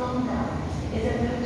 from is it?